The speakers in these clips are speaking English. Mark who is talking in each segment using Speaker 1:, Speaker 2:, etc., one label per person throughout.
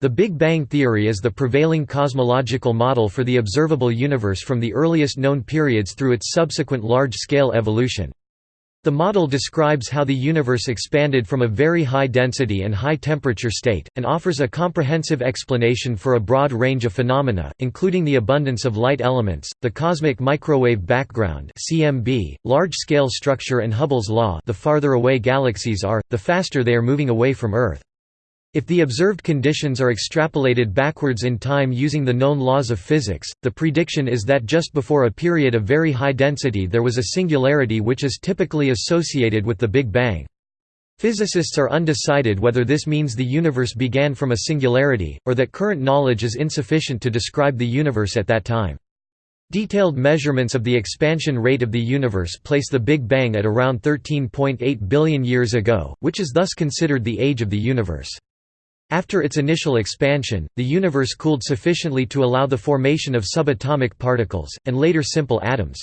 Speaker 1: The Big Bang theory is the prevailing cosmological model for the observable universe from the earliest known periods through its subsequent large-scale evolution. The model describes how the universe expanded from a very high density and high temperature state, and offers a comprehensive explanation for a broad range of phenomena, including the abundance of light elements, the cosmic microwave background (CMB), large-scale structure and Hubble's law the farther away galaxies are, the faster they are moving away from Earth. If the observed conditions are extrapolated backwards in time using the known laws of physics, the prediction is that just before a period of very high density there was a singularity which is typically associated with the Big Bang. Physicists are undecided whether this means the universe began from a singularity, or that current knowledge is insufficient to describe the universe at that time. Detailed measurements of the expansion rate of the universe place the Big Bang at around 13.8 billion years ago, which is thus considered the age of the universe. After its initial expansion, the universe cooled sufficiently to allow the formation of subatomic particles, and later simple atoms.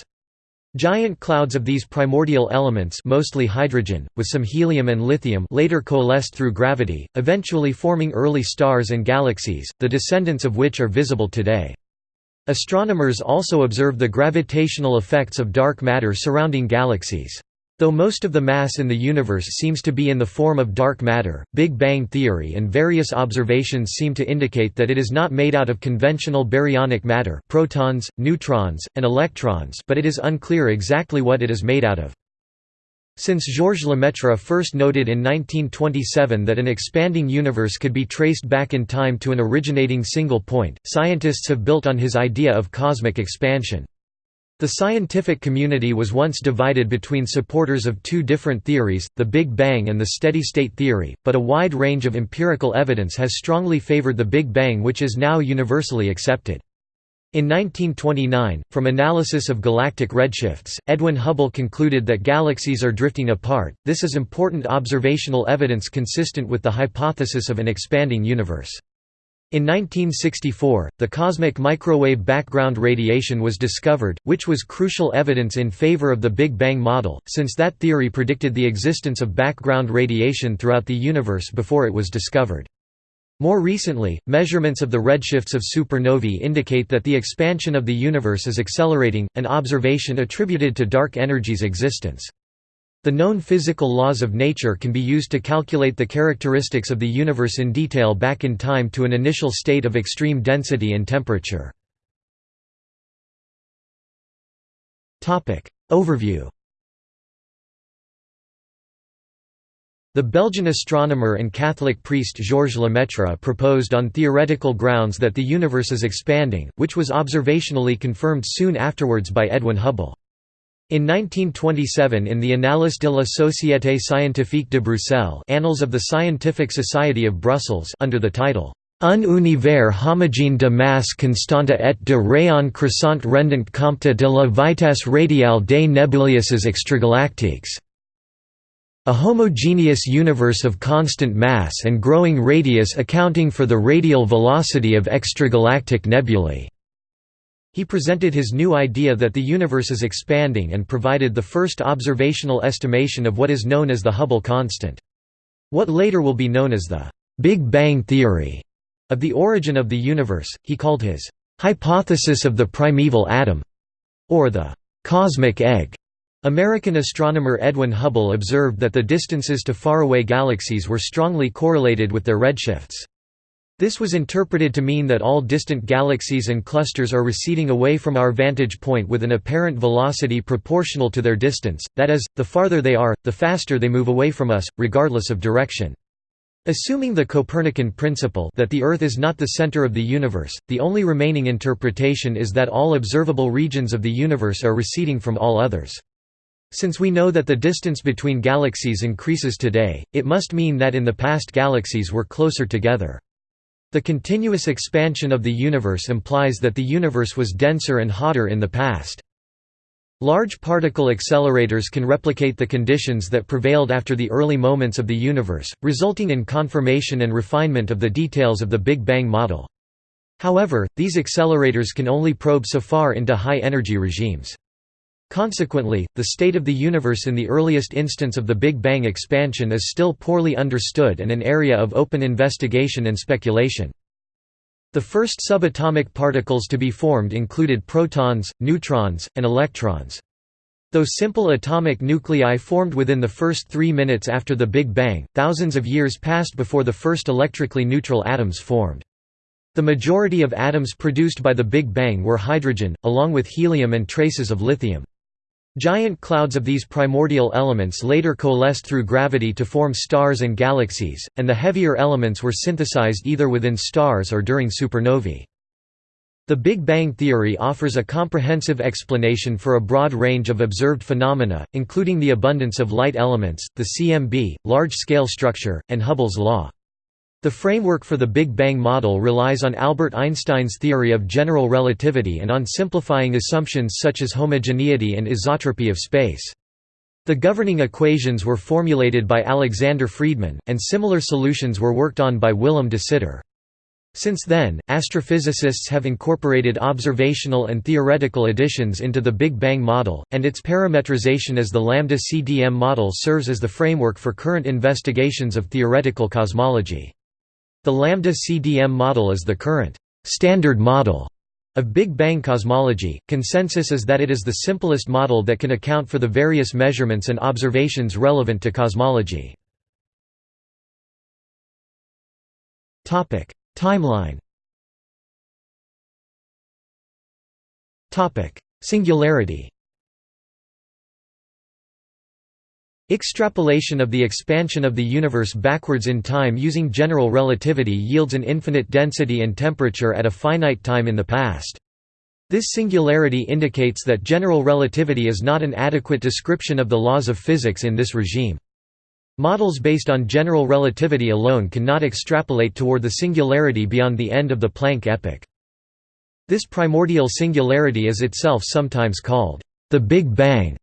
Speaker 1: Giant clouds of these primordial elements mostly hydrogen, with some helium and lithium later coalesced through gravity, eventually forming early stars and galaxies, the descendants of which are visible today. Astronomers also observe the gravitational effects of dark matter surrounding galaxies. Though most of the mass in the universe seems to be in the form of dark matter, Big Bang theory and various observations seem to indicate that it is not made out of conventional baryonic matter protons, neutrons, and electrons but it is unclear exactly what it is made out of. Since Georges Lemaitre first noted in 1927 that an expanding universe could be traced back in time to an originating single point, scientists have built on his idea of cosmic expansion. The scientific community was once divided between supporters of two different theories, the Big Bang and the steady-state theory, but a wide range of empirical evidence has strongly favored the Big Bang which is now universally accepted. In 1929, from analysis of galactic redshifts, Edwin Hubble concluded that galaxies are drifting apart. This is important observational evidence consistent with the hypothesis of an expanding universe. In 1964, the cosmic microwave background radiation was discovered, which was crucial evidence in favor of the Big Bang model, since that theory predicted the existence of background radiation throughout the universe before it was discovered. More recently, measurements of the redshifts of supernovae indicate that the expansion of the universe is accelerating, an observation attributed to dark energy's existence. The known physical laws of nature can be used to calculate the characteristics of the universe in detail back in time to an initial state of extreme density and temperature. Overview The Belgian astronomer and Catholic priest Georges Lemaitre proposed on theoretical grounds that the universe is expanding, which was observationally confirmed soon afterwards by Edwin Hubble. In 1927 in the Annales de la Société scientifique de Bruxelles Annals of the Scientific Society of Brussels under the title Un univers homogène de masse constante et de rayon croissant rendant compte de la vitesse radiale des nébuleuses extragalactiques. A homogeneous universe of constant mass and growing radius accounting for the radial velocity of extragalactic nebulae. He presented his new idea that the universe is expanding and provided the first observational estimation of what is known as the Hubble constant. What later will be known as the Big Bang theory of the origin of the universe, he called his hypothesis of the primeval atom, or the cosmic egg. American astronomer Edwin Hubble observed that the distances to faraway galaxies were strongly correlated with their redshifts. This was interpreted to mean that all distant galaxies and clusters are receding away from our vantage point with an apparent velocity proportional to their distance, that is, the farther they are, the faster they move away from us, regardless of direction. Assuming the Copernican principle that the Earth is not the center of the universe, the only remaining interpretation is that all observable regions of the universe are receding from all others. Since we know that the distance between galaxies increases today, it must mean that in the past galaxies were closer together. The continuous expansion of the universe implies that the universe was denser and hotter in the past. Large particle accelerators can replicate the conditions that prevailed after the early moments of the universe, resulting in confirmation and refinement of the details of the Big Bang model. However, these accelerators can only probe so far into high-energy regimes. Consequently, the state of the universe in the earliest instance of the Big Bang expansion is still poorly understood and an area of open investigation and speculation. The first subatomic particles to be formed included protons, neutrons, and electrons. Though simple atomic nuclei formed within the first three minutes after the Big Bang, thousands of years passed before the first electrically neutral atoms formed. The majority of atoms produced by the Big Bang were hydrogen, along with helium and traces of lithium. Giant clouds of these primordial elements later coalesced through gravity to form stars and galaxies, and the heavier elements were synthesized either within stars or during supernovae. The Big Bang theory offers a comprehensive explanation for a broad range of observed phenomena, including the abundance of light elements, the CMB, large-scale structure, and Hubble's law. The framework for the Big Bang model relies on Albert Einstein's theory of general relativity and on simplifying assumptions such as homogeneity and isotropy of space. The governing equations were formulated by Alexander Friedmann, and similar solutions were worked on by Willem de Sitter. Since then, astrophysicists have incorporated observational and theoretical additions into the Big Bang model, and its parametrization as the lambda-CDM model serves as the framework for current investigations of theoretical cosmology. The lambda-CDM model is the current standard model of Big Bang cosmology, consensus is that it is the simplest model that can account for the various measurements and observations relevant to cosmology. Topic: Timeline. Topic: Singularity Extrapolation of the expansion of the universe backwards in time using general relativity yields an infinite density and temperature at a finite time in the past. This singularity indicates that general relativity is not an adequate description of the laws of physics in this regime. Models based on general relativity alone cannot extrapolate toward the singularity beyond the end of the Planck epoch. This primordial singularity is itself sometimes called the Big Bang,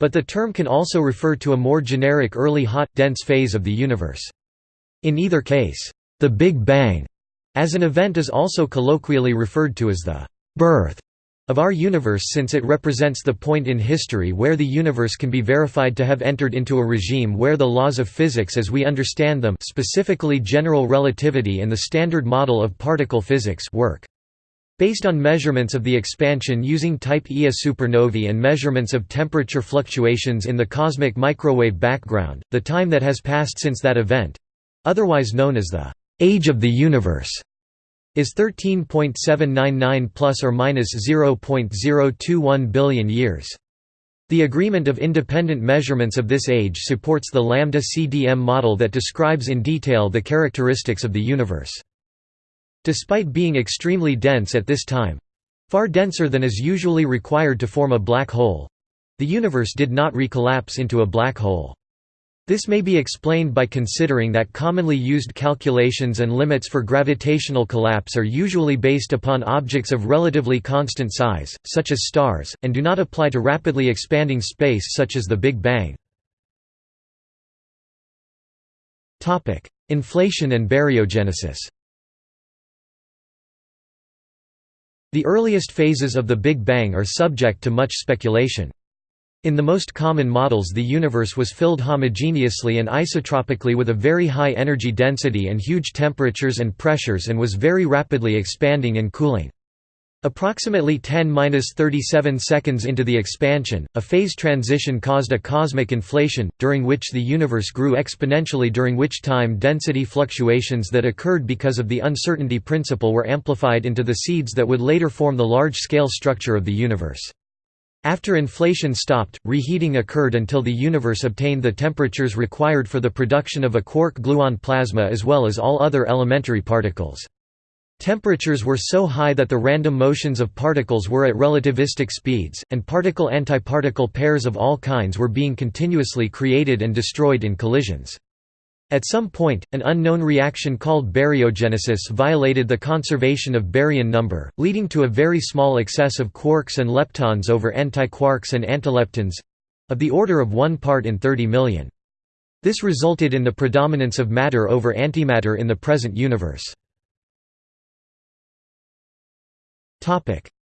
Speaker 1: but the term can also refer to a more generic early hot, dense phase of the universe. In either case, the Big Bang as an event is also colloquially referred to as the birth of our universe since it represents the point in history where the universe can be verified to have entered into a regime where the laws of physics as we understand them specifically general relativity and the standard model of particle physics work. Based on measurements of the expansion using Type Ia supernovae and measurements of temperature fluctuations in the cosmic microwave background, the time that has passed since that event—otherwise known as the «age of the universe» is 13.799 plus or minus 0.021 billion years. The agreement of independent measurements of this age supports the lambda-CDM model that describes in detail the characteristics of the universe. Despite being extremely dense at this time—far denser than is usually required to form a black hole—the universe did not recollapse into a black hole. This may be explained by considering that commonly used calculations and limits for gravitational collapse are usually based upon objects of relatively constant size, such as stars, and do not apply to rapidly expanding space such as the Big Bang. Inflation and baryogenesis The earliest phases of the Big Bang are subject to much speculation. In the most common models the universe was filled homogeneously and isotropically with a very high energy density and huge temperatures and pressures and was very rapidly expanding and cooling. Approximately 10–37 seconds into the expansion, a phase transition caused a cosmic inflation, during which the universe grew exponentially during which time density fluctuations that occurred because of the uncertainty principle were amplified into the seeds that would later form the large-scale structure of the universe. After inflation stopped, reheating occurred until the universe obtained the temperatures required for the production of a quark-gluon plasma as well as all other elementary particles. Temperatures were so high that the random motions of particles were at relativistic speeds, and particle-antiparticle pairs of all kinds were being continuously created and destroyed in collisions. At some point, an unknown reaction called baryogenesis violated the conservation of baryon number, leading to a very small excess of quarks and leptons over antiquarks and antileptons—of the order of 1 part in 30 million. This resulted in the predominance of matter over antimatter in the present universe.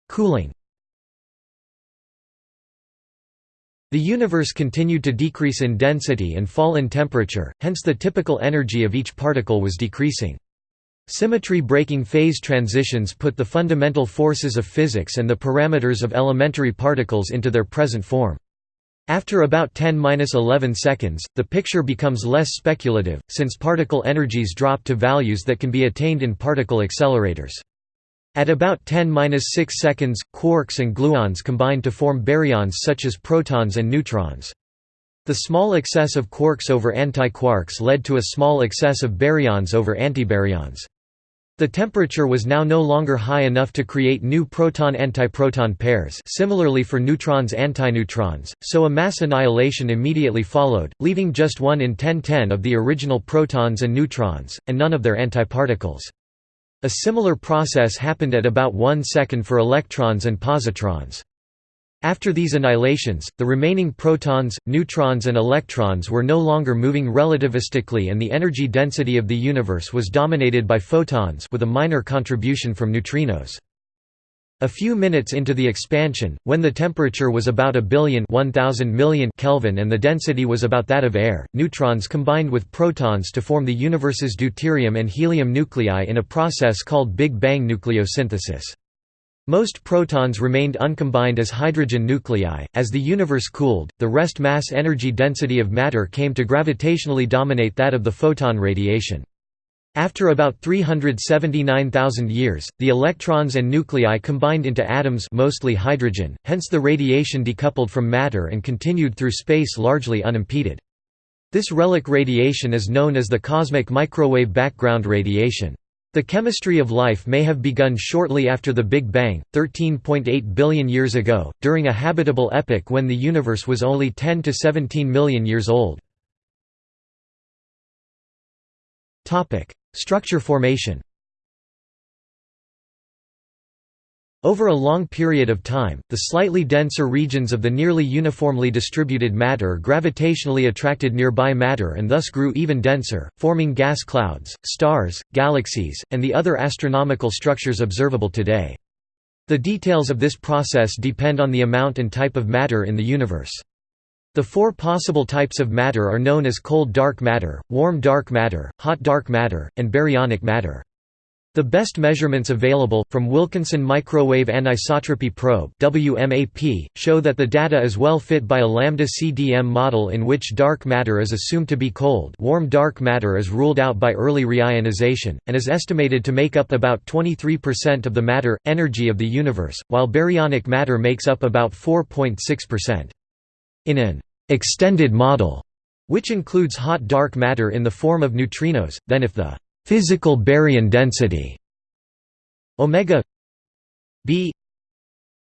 Speaker 1: Cooling The universe continued to decrease in density and fall in temperature, hence the typical energy of each particle was decreasing. Symmetry-breaking phase transitions put the fundamental forces of physics and the parameters of elementary particles into their present form. After about 10–11 seconds, the picture becomes less speculative, since particle energies drop to values that can be attained in particle accelerators. At about 10–6 seconds, quarks and gluons combine to form baryons such as protons and neutrons. The small excess of quarks over antiquarks led to a small excess of baryons over antibaryons. The temperature was now no longer high enough to create new proton-antiproton pairs similarly for neutrons-antineutrons, so a mass annihilation immediately followed, leaving just 1 in 1010 of the original protons and neutrons, and none of their antiparticles. A similar process happened at about 1 second for electrons and positrons. After these annihilations, the remaining protons, neutrons and electrons were no longer moving relativistically and the energy density of the universe was dominated by photons with a minor contribution from neutrinos. A few minutes into the expansion, when the temperature was about a billion 1000 million Kelvin and the density was about that of air, neutrons combined with protons to form the universe's deuterium and helium nuclei in a process called Big Bang nucleosynthesis. Most protons remained uncombined as hydrogen nuclei. As the universe cooled, the rest mass energy density of matter came to gravitationally dominate that of the photon radiation. After about 379,000 years, the electrons and nuclei combined into atoms mostly hydrogen, hence the radiation decoupled from matter and continued through space largely unimpeded. This relic radiation is known as the cosmic microwave background radiation. The chemistry of life may have begun shortly after the Big Bang, 13.8 billion years ago, during a habitable epoch when the universe was only 10 to 17 million years old. Structure formation Over a long period of time, the slightly denser regions of the nearly uniformly distributed matter gravitationally attracted nearby matter and thus grew even denser, forming gas clouds, stars, galaxies, and the other astronomical structures observable today. The details of this process depend on the amount and type of matter in the universe. The four possible types of matter are known as cold dark matter, warm dark matter, hot dark matter, and baryonic matter. The best measurements available, from Wilkinson Microwave Anisotropy Probe WMAP, show that the data is well fit by a lambda CDM model in which dark matter is assumed to be cold warm dark matter is ruled out by early reionization, and is estimated to make up about 23% of the matter, energy of the universe, while baryonic matter makes up about 4.6%. In an «extended model», which includes hot dark matter in the form of neutrinos, then if the physical baryon density omega b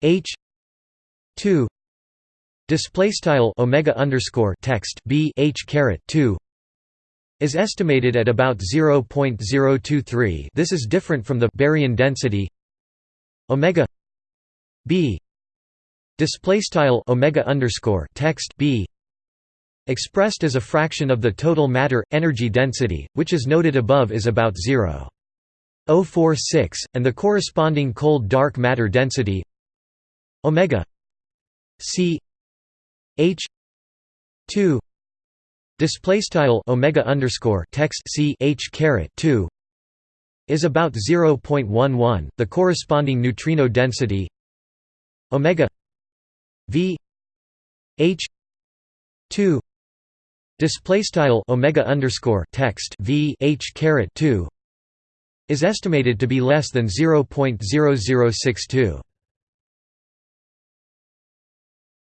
Speaker 1: h 2 display style omega underscore text b h caret 2 is estimated at about 0.023 this is different from the baryon density omega b display style omega underscore text b expressed as a fraction of the total matter energy density, which is noted above is about 0.046, and the corresponding cold dark matter density omega c h 2 display style omega underscore text c h caret 2 is about 0.11 the corresponding neutrino density omega v h 2 Display style omega underscore text v h caret two is estimated to be less than 0.0062.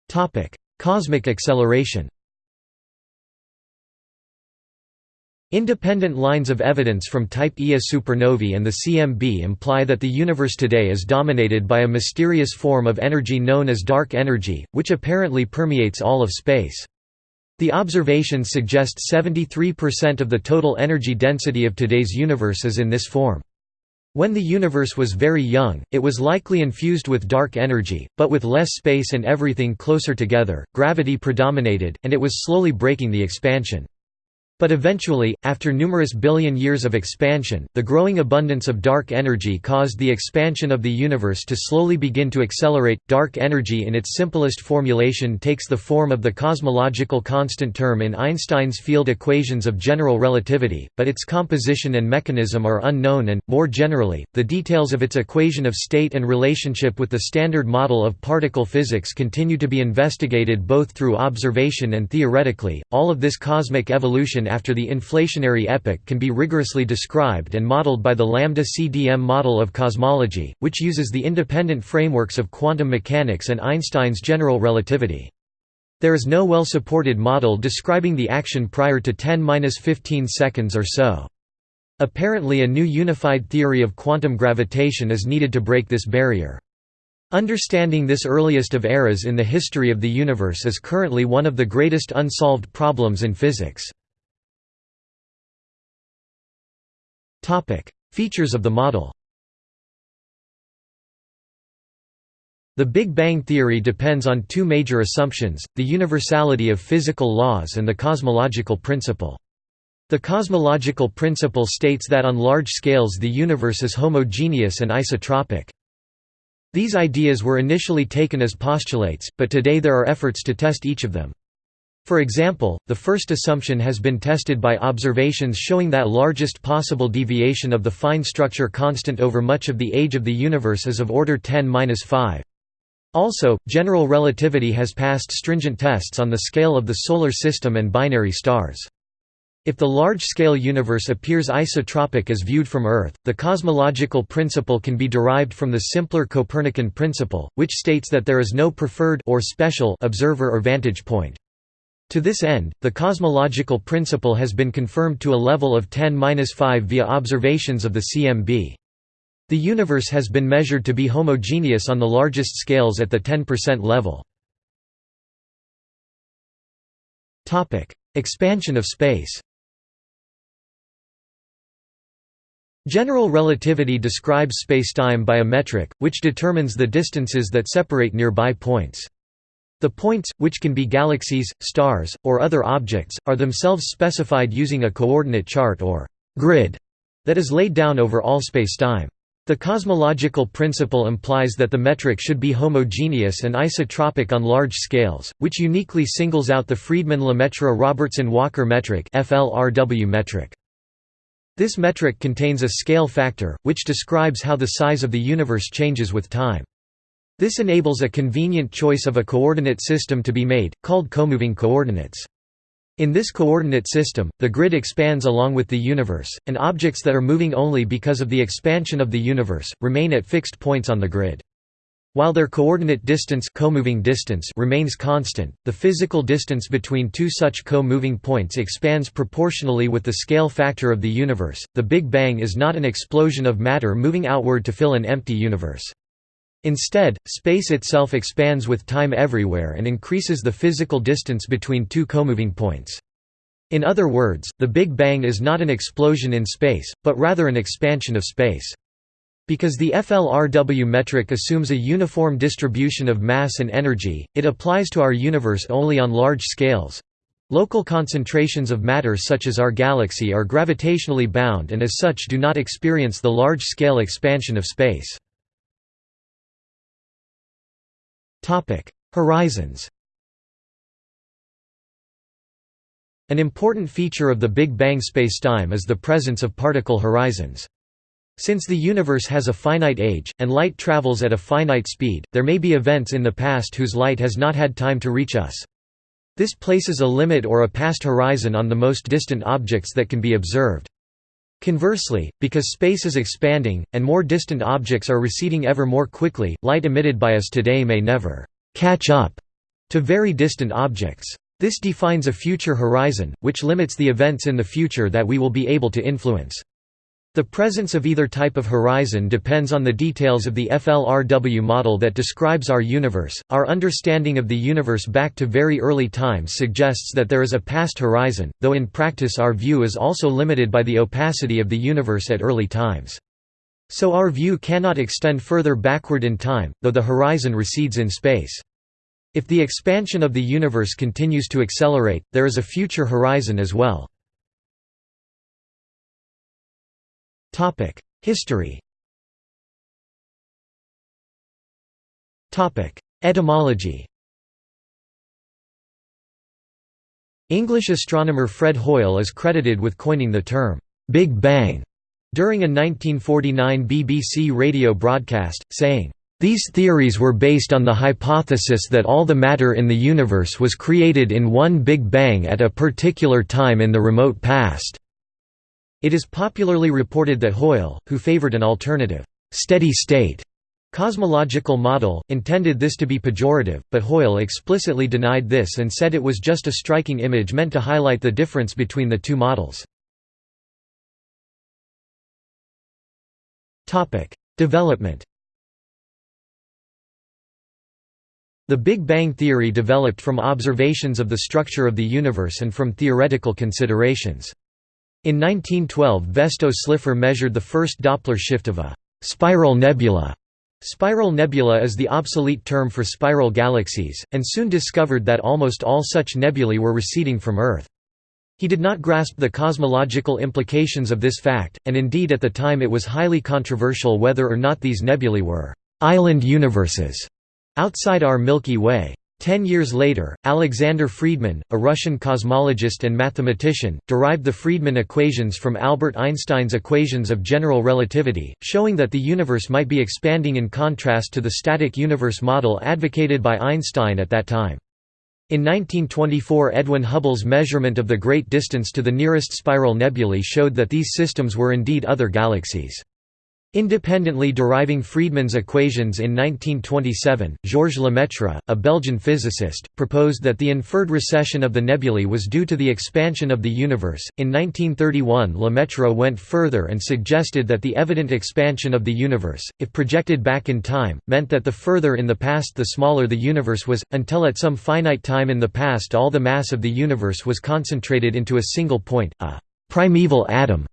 Speaker 1: Topic: Cosmic acceleration. Independent lines of evidence from Type Ia supernovae and the CMB imply that the universe today is dominated by a mysterious form of energy known as dark energy, which apparently permeates all of space. The observations suggest 73% of the total energy density of today's universe is in this form. When the universe was very young, it was likely infused with dark energy, but with less space and everything closer together, gravity predominated, and it was slowly braking the expansion. But eventually, after numerous billion years of expansion, the growing abundance of dark energy caused the expansion of the universe to slowly begin to accelerate. Dark energy in its simplest formulation takes the form of the cosmological constant term in Einstein's field equations of general relativity, but its composition and mechanism are unknown and, more generally, the details of its equation of state and relationship with the standard model of particle physics continue to be investigated both through observation and theoretically. All of this cosmic evolution after the inflationary epoch can be rigorously described and modeled by the lambda-CDM model of cosmology, which uses the independent frameworks of quantum mechanics and Einstein's general relativity. There is no well-supported model describing the action prior to 10-15 seconds or so. Apparently a new unified theory of quantum gravitation is needed to break this barrier. Understanding this earliest of eras in the history of the universe is currently one of the greatest unsolved problems in physics. Features of the model The Big Bang theory depends on two major assumptions, the universality of physical laws and the cosmological principle. The cosmological principle states that on large scales the universe is homogeneous and isotropic. These ideas were initially taken as postulates, but today there are efforts to test each of them. For example, the first assumption has been tested by observations showing that largest possible deviation of the fine structure constant over much of the age of the universe is of order 10-5. Also, general relativity has passed stringent tests on the scale of the Solar System and binary stars. If the large-scale universe appears isotropic as viewed from Earth, the cosmological principle can be derived from the simpler Copernican principle, which states that there is no preferred or special observer or vantage point. To this end, the cosmological principle has been confirmed to a level of 10-5 via observations of the CMB. The universe has been measured to be homogeneous on the largest scales at the 10% level. Expansion of space General relativity describes spacetime by a metric, which determines the distances that separate nearby points. The points, which can be galaxies, stars, or other objects, are themselves specified using a coordinate chart or grid that is laid down over all spacetime. The cosmological principle implies that the metric should be homogeneous and isotropic on large scales, which uniquely singles out the Friedmann-Lemaitre-Robertson-Walker metric metric. This metric contains a scale factor, which describes how the size of the universe changes with time. This enables a convenient choice of a coordinate system to be made, called comoving coordinates. In this coordinate system, the grid expands along with the universe, and objects that are moving only because of the expansion of the universe, remain at fixed points on the grid. While their coordinate distance, co-moving distance remains constant, the physical distance between two such co-moving points expands proportionally with the scale factor of the universe. The Big Bang is not an explosion of matter moving outward to fill an empty universe. Instead, space itself expands with time everywhere and increases the physical distance between two comoving points. In other words, the Big Bang is not an explosion in space, but rather an expansion of space. Because the FLRW metric assumes a uniform distribution of mass and energy, it applies to our universe only on large scales. Local concentrations of matter such as our galaxy are gravitationally bound and as such do not experience the large-scale expansion of space. Horizons An important feature of the Big Bang spacetime is the presence of particle horizons. Since the universe has a finite age, and light travels at a finite speed, there may be events in the past whose light has not had time to reach us. This places a limit or a past horizon on the most distant objects that can be observed. Conversely, because space is expanding, and more distant objects are receding ever more quickly, light emitted by us today may never «catch up» to very distant objects. This defines a future horizon, which limits the events in the future that we will be able to influence. The presence of either type of horizon depends on the details of the FLRW model that describes our universe. Our understanding of the universe back to very early times suggests that there is a past horizon, though in practice our view is also limited by the opacity of the universe at early times. So our view cannot extend further backward in time, though the horizon recedes in space. If the expansion of the universe continues to accelerate, there is a future horizon as well. History Etymology English astronomer Fred Hoyle is credited with coining the term, "'Big Bang' during a 1949 BBC radio broadcast, saying, "'These theories were based on the hypothesis that all the matter in the universe was created in one Big Bang at a particular time in the remote past." It is popularly reported that Hoyle, who favoured an alternative, "'steady state' Cosmological model, intended this to be pejorative, but Hoyle explicitly denied this and said it was just a striking image meant to highlight the difference between the two models. Development The Big Bang theory developed from observations of the structure of the universe and from theoretical considerations. In 1912 Vesto Slipher measured the first Doppler shift of a «spiral nebula» Spiral nebula is the obsolete term for spiral galaxies, and soon discovered that almost all such nebulae were receding from Earth. He did not grasp the cosmological implications of this fact, and indeed at the time it was highly controversial whether or not these nebulae were «island universes» outside our Milky Way. Ten years later, Alexander Friedmann, a Russian cosmologist and mathematician, derived the Friedmann equations from Albert Einstein's equations of general relativity, showing that the universe might be expanding in contrast to the static universe model advocated by Einstein at that time. In 1924 Edwin Hubble's measurement of the great distance to the nearest spiral nebulae showed that these systems were indeed other galaxies. Independently deriving Friedmann's equations in 1927, Georges Lemaitre, a Belgian physicist, proposed that the inferred recession of the nebulae was due to the expansion of the universe. In 1931, Lemaitre went further and suggested that the evident expansion of the universe, if projected back in time, meant that the further in the past the smaller the universe was, until at some finite time in the past all the mass of the universe was concentrated into a single point, a primeval atom.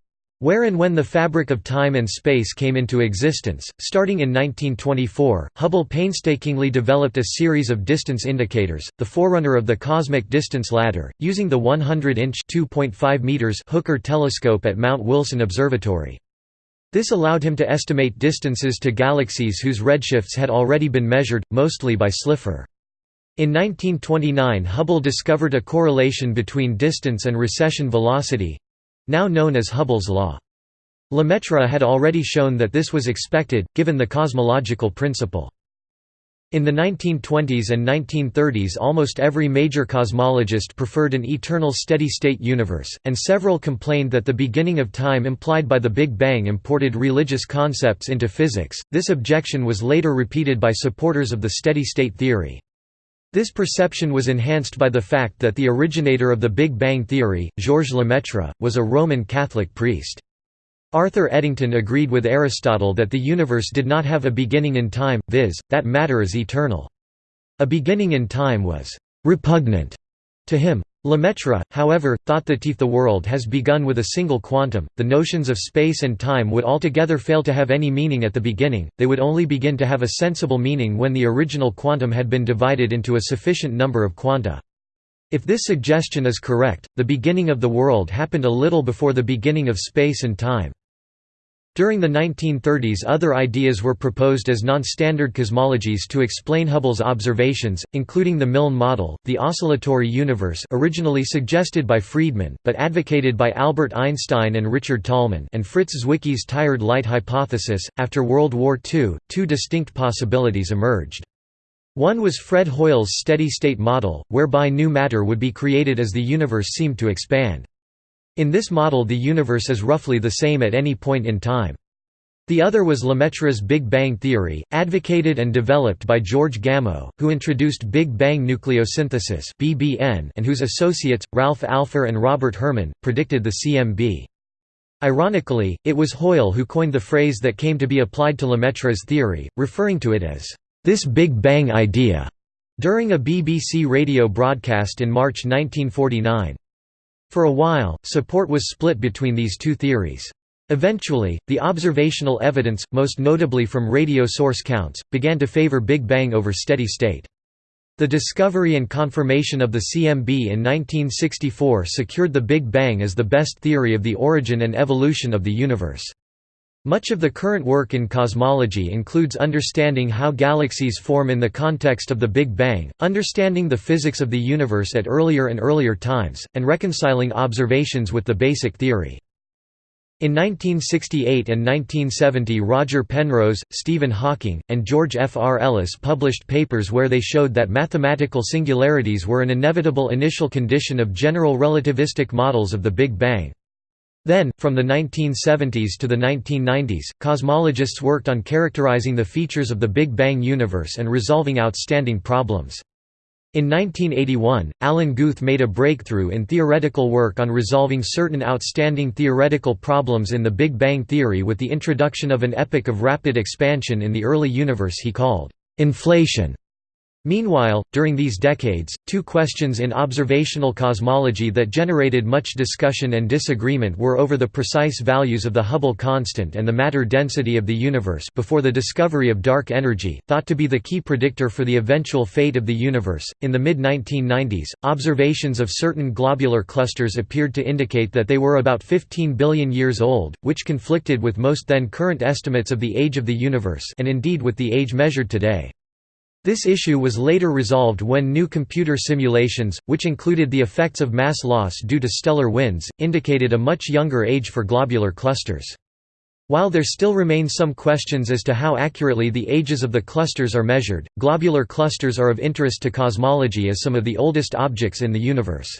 Speaker 1: Where and when the fabric of time and space came into existence, starting in 1924, Hubble painstakingly developed a series of distance indicators, the forerunner of the cosmic distance ladder, using the 100-inch Hooker telescope at Mount Wilson Observatory. This allowed him to estimate distances to galaxies whose redshifts had already been measured, mostly by Slipher. In 1929 Hubble discovered a correlation between distance and recession velocity, now known as Hubble's law. Lemaitre had already shown that this was expected, given the cosmological principle. In the 1920s and 1930s almost every major cosmologist preferred an eternal steady-state universe, and several complained that the beginning of time implied by the Big Bang imported religious concepts into physics. This objection was later repeated by supporters of the steady-state theory. This perception was enhanced by the fact that the originator of the Big Bang theory, Georges Lemaitre, was a Roman Catholic priest. Arthur Eddington agreed with Aristotle that the universe did not have a beginning in time, viz., that matter is eternal. A beginning in time was «repugnant» to him. Lemaitre, however, thought that if the world has begun with a single quantum, the notions of space and time would altogether fail to have any meaning at the beginning, they would only begin to have a sensible meaning when the original quantum had been divided into a sufficient number of quanta. If this suggestion is correct, the beginning of the world happened a little before the beginning of space and time. During the 1930s other ideas were proposed as non-standard cosmologies to explain Hubble's observations, including the Milne model, the oscillatory universe originally suggested by Friedmann, but advocated by Albert Einstein and Richard Tolman and Fritz Zwicky's tired light hypothesis. After World War II, two distinct possibilities emerged. One was Fred Hoyle's steady-state model, whereby new matter would be created as the universe seemed to expand. In this model the universe is roughly the same at any point in time. The other was Lemaitre's Big Bang theory, advocated and developed by George Gamow, who introduced Big Bang nucleosynthesis and whose associates, Ralph Alpher and Robert Herman, predicted the CMB. Ironically, it was Hoyle who coined the phrase that came to be applied to Lemaitre's theory, referring to it as, "...this Big Bang idea", during a BBC radio broadcast in March 1949. For a while, support was split between these two theories. Eventually, the observational evidence, most notably from radio source counts, began to favor Big Bang over steady state. The discovery and confirmation of the CMB in 1964 secured the Big Bang as the best theory of the origin and evolution of the universe. Much of the current work in cosmology includes understanding how galaxies form in the context of the Big Bang, understanding the physics of the universe at earlier and earlier times, and reconciling observations with the basic theory. In 1968 and 1970 Roger Penrose, Stephen Hawking, and George F. R. Ellis published papers where they showed that mathematical singularities were an inevitable initial condition of general relativistic models of the Big Bang. Then, from the 1970s to the 1990s, cosmologists worked on characterizing the features of the Big Bang universe and resolving outstanding problems. In 1981, Alan Guth made a breakthrough in theoretical work on resolving certain outstanding theoretical problems in the Big Bang theory with the introduction of an epoch of rapid expansion in the early universe he called inflation. Meanwhile, during these decades, two questions in observational cosmology that generated much discussion and disagreement were over the precise values of the Hubble constant and the matter density of the universe before the discovery of dark energy, thought to be the key predictor for the eventual fate of the universe. In the mid-1990s, observations of certain globular clusters appeared to indicate that they were about 15 billion years old, which conflicted with most then current estimates of the age of the universe and indeed with the age measured today. This issue was later resolved when new computer simulations, which included the effects of mass loss due to stellar winds, indicated a much younger age for globular clusters. While there still remain some questions as to how accurately the ages of the clusters are measured, globular clusters are of interest to cosmology as some of the oldest objects in the universe.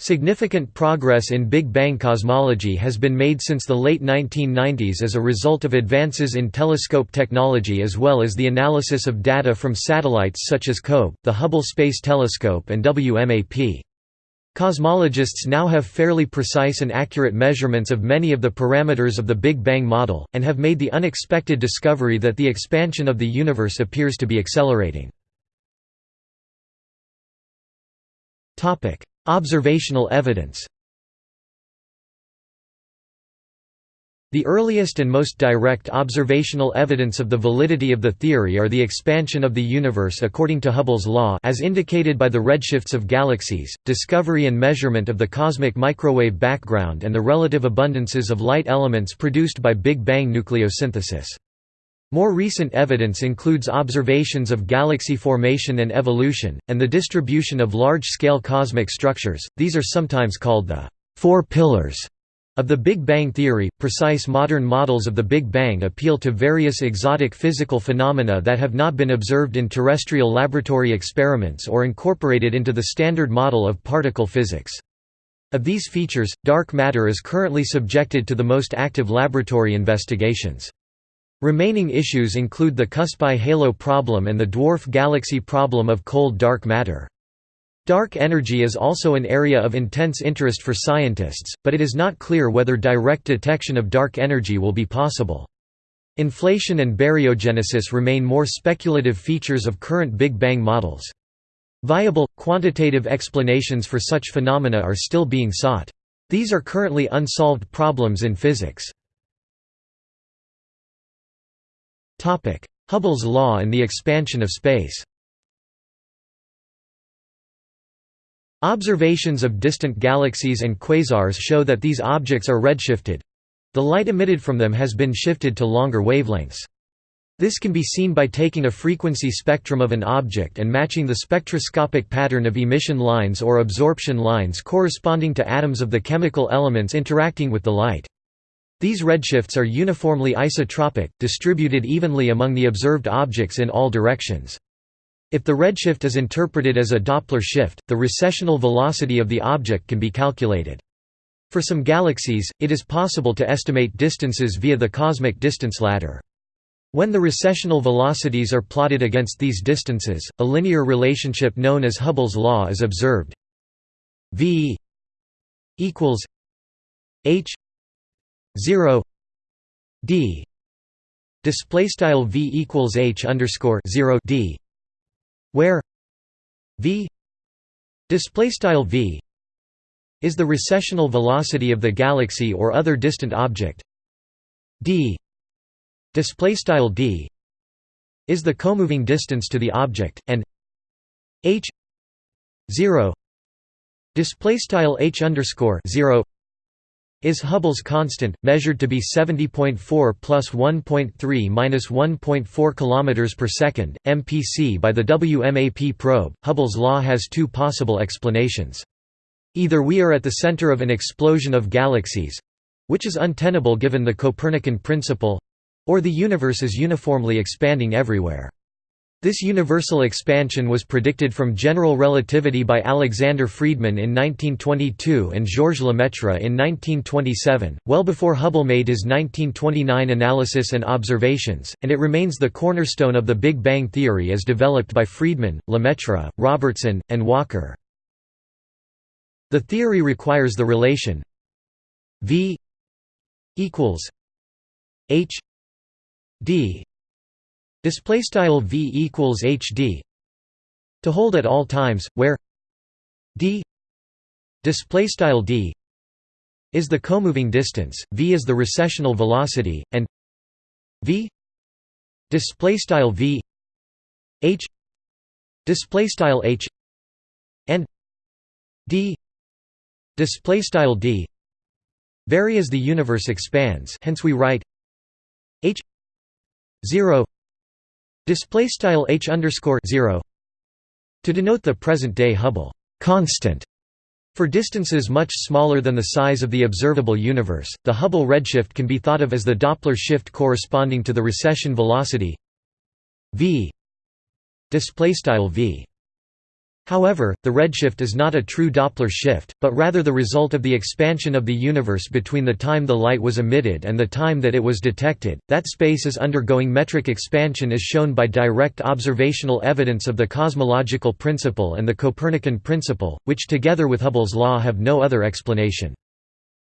Speaker 1: Significant progress in Big Bang cosmology has been made since the late 1990s as a result of advances in telescope technology as well as the analysis of data from satellites such as COBE, the Hubble Space Telescope and WMAP. Cosmologists now have fairly precise and accurate measurements of many of the parameters of the Big Bang model, and have made the unexpected discovery that the expansion of the universe appears to be accelerating. Observational evidence The earliest and most direct observational evidence of the validity of the theory are the expansion of the universe according to Hubble's law as indicated by the redshifts of galaxies, discovery and measurement of the cosmic microwave background and the relative abundances of light elements produced by Big Bang nucleosynthesis. More recent evidence includes observations of galaxy formation and evolution, and the distribution of large-scale cosmic structures, these are sometimes called the Four Pillars of the Big Bang theory. Precise modern models of the Big Bang appeal to various exotic physical phenomena that have not been observed in terrestrial laboratory experiments or incorporated into the standard model of particle physics. Of these features, dark matter is currently subjected to the most active laboratory investigations. Remaining issues include the Cuspy halo problem and the dwarf galaxy problem of cold dark matter. Dark energy is also an area of intense interest for scientists, but it is not clear whether direct detection of dark energy will be possible. Inflation and baryogenesis remain more speculative features of current Big Bang models. Viable, quantitative explanations for such phenomena are still being sought. These are currently unsolved problems in physics. Hubble's law and the expansion of space Observations of distant galaxies and quasars show that these objects are redshifted—the light emitted from them has been shifted to longer wavelengths. This can be seen by taking a frequency spectrum of an object and matching the spectroscopic pattern of emission lines or absorption lines corresponding to atoms of the chemical elements interacting with the light. These redshifts are uniformly isotropic, distributed evenly among the observed objects in all directions. If the redshift is interpreted as a Doppler shift, the recessional velocity of the object can be calculated. For some galaxies, it is possible to estimate distances via the cosmic distance ladder. When the recessional velocities are plotted against these distances, a linear relationship known as Hubble's law is observed. v equals h 0 d. Display style v equals h underscore 0 d. Where v display style v is the recessional velocity of the galaxy or other distant object. D display style d is the comoving distance to the object and h 0 display style h underscore 0 is Hubble's constant, measured to be 70.4 plus 1.3 minus 1.4 km per second, mpc by the WMAP probe. Hubble's law has two possible explanations. Either we are at the center of an explosion of galaxies—which is untenable given the Copernican principle—or the universe is uniformly expanding everywhere. This universal expansion was predicted from general relativity by Alexander Friedmann in 1922 and Georges Lemaitre in 1927, well before Hubble made his 1929 analysis and observations, and it remains the cornerstone of the Big Bang theory as developed by Friedmann, Lemaitre, Robertson, and Walker. The theory requires the relation v equals h d display style v equals hd to hold at all times where d display style d is the comoving distance v is the recessional velocity and v display style v h display style h and d display style d vary as the universe expands hence we write h 0 Display style h underscore zero to denote the present-day Hubble constant. For distances much smaller than the size of the observable universe, the Hubble redshift can be thought of as the Doppler shift corresponding to the recession velocity v. Display style v. However, the redshift is not a true Doppler shift, but rather the result of the expansion of the universe between the time the light was emitted and the time that it was detected. That space is undergoing metric expansion is shown by direct observational evidence of the cosmological principle and the Copernican principle, which together with Hubble's law have no other explanation.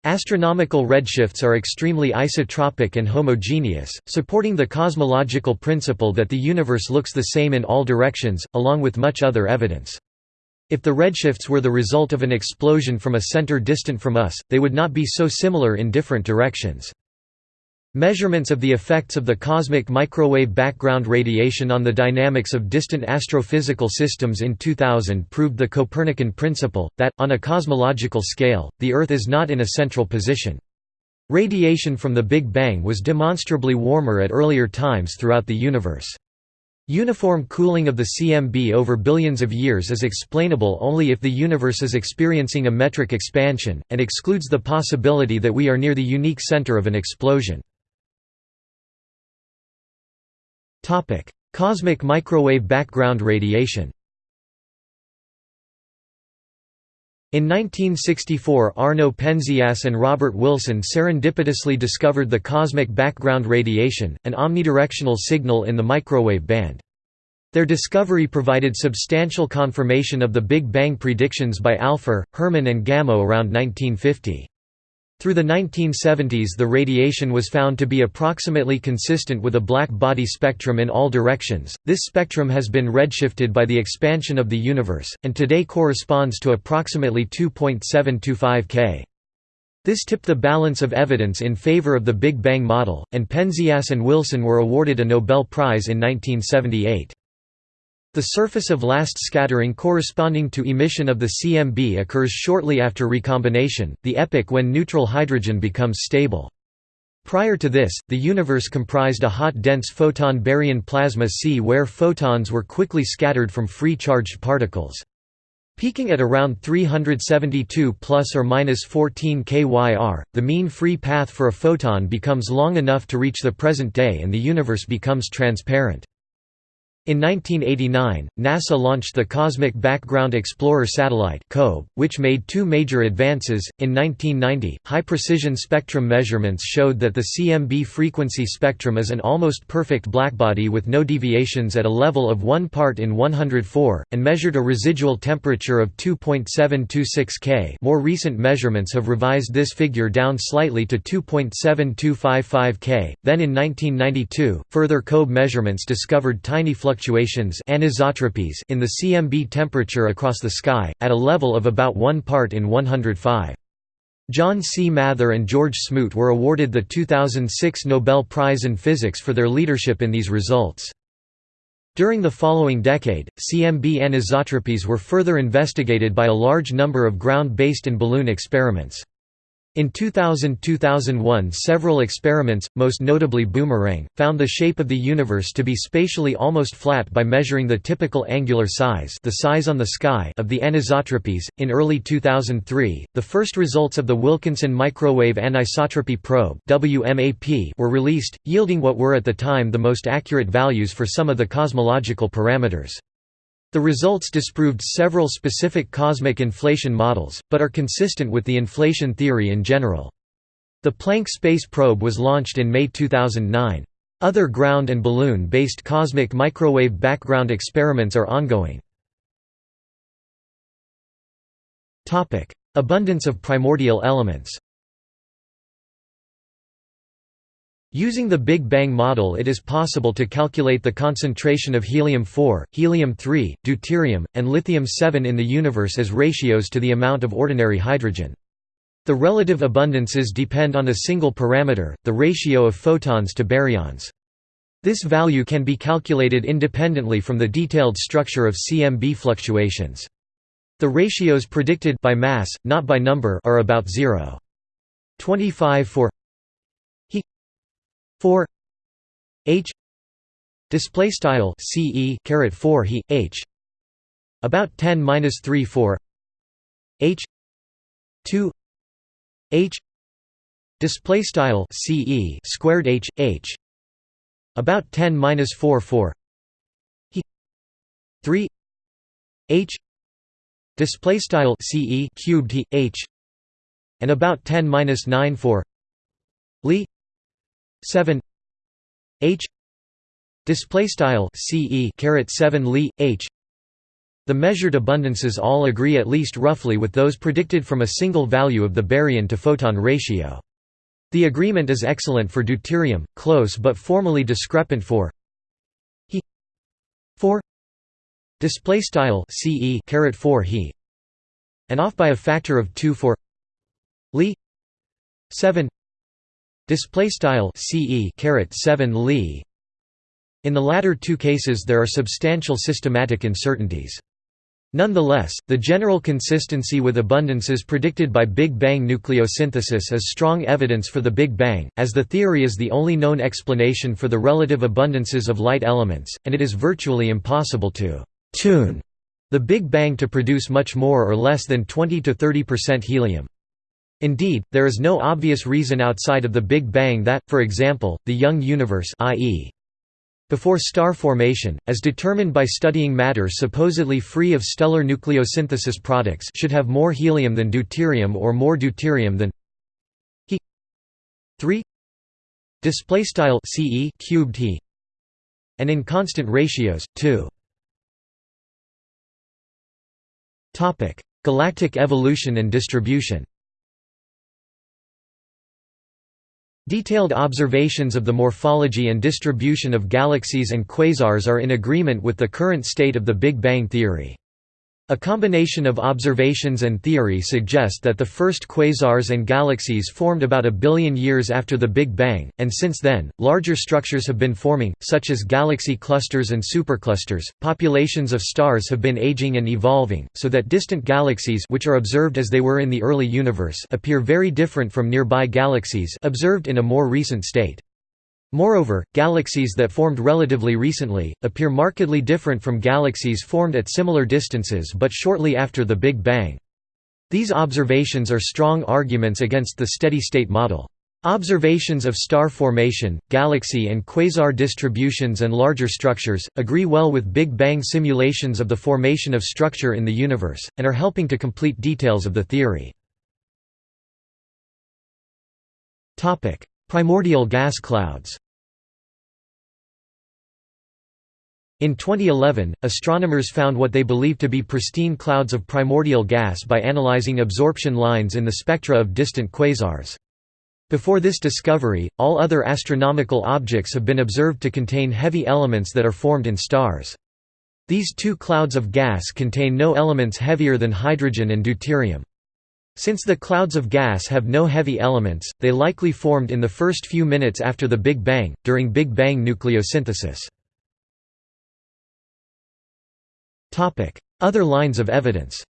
Speaker 1: Astronomical redshifts are extremely isotropic and homogeneous, supporting the cosmological principle that the universe looks the same in all directions, along with much other evidence. If the redshifts were the result of an explosion from a center distant from us, they would not be so similar in different directions. Measurements of the effects of the cosmic microwave background radiation on the dynamics of distant astrophysical systems in 2000 proved the Copernican principle, that, on a cosmological scale, the Earth is not in a central position. Radiation from the Big Bang was demonstrably warmer at earlier times throughout the universe. Uniform cooling of the CMB over billions of years is explainable only if the universe is experiencing a metric expansion, and excludes the possibility that we are near the unique center of an explosion. Cosmic microwave background radiation In 1964 Arno Penzias and Robert Wilson serendipitously discovered the cosmic background radiation, an omnidirectional signal in the microwave band. Their discovery provided substantial confirmation of the Big Bang predictions by Alpher, Herman and Gamow around 1950. Through the 1970s the radiation was found to be approximately consistent with a black body spectrum in all directions. This spectrum has been redshifted by the expansion of the universe, and today corresponds to approximately 2.725 K. This tipped the balance of evidence in favor of the Big Bang model, and Penzias and Wilson were awarded a Nobel Prize in 1978. The surface of last scattering corresponding to emission of the CMB occurs shortly after recombination, the epoch when neutral hydrogen becomes stable. Prior to this, the universe comprised a hot dense photon baryon plasma C where photons were quickly scattered from free charged particles. Peaking at around 372 plus or minus 14 kyr, the mean free path for a photon becomes long enough to reach the present day and the universe becomes transparent. In 1989, NASA launched the Cosmic Background Explorer satellite which made two major advances. In 1990, high-precision spectrum measurements showed that the CMB frequency spectrum is an almost perfect blackbody with no deviations at a level of 1 part in 104, and measured a residual temperature of 2.726 K. More recent measurements have revised this figure down slightly to 2.7255 K. Then in 1992, further COBE measurements discovered tiny fluctuations fluctuations anisotropies in the CMB temperature across the sky, at a level of about 1 part in 105. John C. Mather and George Smoot were awarded the 2006 Nobel Prize in Physics for their leadership in these results. During the following decade, CMB anisotropies were further investigated by a large number of ground-based and balloon experiments. In 2000–2001 several experiments, most notably Boomerang, found the shape of the universe to be spatially almost flat by measuring the typical angular size the size on the sky of the anisotropies. In early 2003, the first results of the Wilkinson Microwave Anisotropy Probe were released, yielding what were at the time the most accurate values for some of the cosmological parameters. The results disproved several specific cosmic inflation models, but are consistent with the inflation theory in general. The Planck Space Probe was launched in May 2009. Other ground and balloon-based cosmic microwave background experiments are ongoing. Abundance of primordial elements Using the Big Bang model it is possible to calculate the concentration of helium-4, helium-3, deuterium, and lithium-7 in the universe as ratios to the amount of ordinary hydrogen. The relative abundances depend on a single parameter, the ratio of photons to baryons. This value can be calculated independently from the detailed structure of CMB fluctuations. The ratios predicted by mass, not by number are about 0. 25 for 4 h display style ce caret 4 he h about 10 minus 3 4 h 2 h display style ce squared h h about 10 minus 4 4 he 3 h display style ce cubed h and about 10 minus 9 4 li 7 h display style ce caret 7 li h. The measured abundances all agree at least roughly with those predicted from a single value of the baryon to photon ratio. The agreement is excellent for deuterium close but formally discrepant for he 4 display style ce caret 4 he and off by a factor of 2 for li 7 Display style ce caret 7 li. In the latter two cases there are substantial systematic uncertainties. Nonetheless, the general consistency with abundances predicted by Big Bang nucleosynthesis is strong evidence for the Big Bang, as the theory is the only known explanation for the relative abundances of light elements, and it is virtually impossible to «tune» the Big Bang to produce much more or less than 20–30% helium. Indeed, there is no obvious reason outside of the Big Bang that, for example, the young universe i.e. before star formation, as determined by studying matter supposedly free of stellar nucleosynthesis products should have more helium than deuterium or more deuterium than he. 3 display style ce cubed he. And in constant ratios 2 topic. Galactic evolution and distribution Detailed observations of the morphology and distribution of galaxies and quasars are in agreement with the current state of the Big Bang theory. A combination of observations and theory suggest that the first quasars and galaxies formed about a billion years after the Big Bang, and since then, larger structures have been forming, such as galaxy clusters and superclusters. Populations of stars have been aging and evolving, so that distant galaxies which are observed as they were in the early universe appear very different from nearby galaxies observed in a more recent state. Moreover, galaxies that formed relatively recently, appear markedly different from galaxies formed at similar distances but shortly after the Big Bang. These observations are strong arguments against the steady-state model. Observations of star formation, galaxy and quasar distributions and larger structures, agree well with Big Bang simulations of the formation of structure in the universe, and are helping to complete details of the theory. Primordial gas clouds In 2011, astronomers found what they believe to be pristine clouds of primordial gas by analyzing absorption lines in the spectra of distant quasars. Before this discovery, all other astronomical objects have been observed to contain heavy elements that are formed in stars. These two clouds of gas contain no elements heavier than hydrogen and deuterium. Since the clouds of gas have no heavy elements, they likely formed in the first few minutes after the Big Bang, during Big Bang nucleosynthesis. Other lines of evidence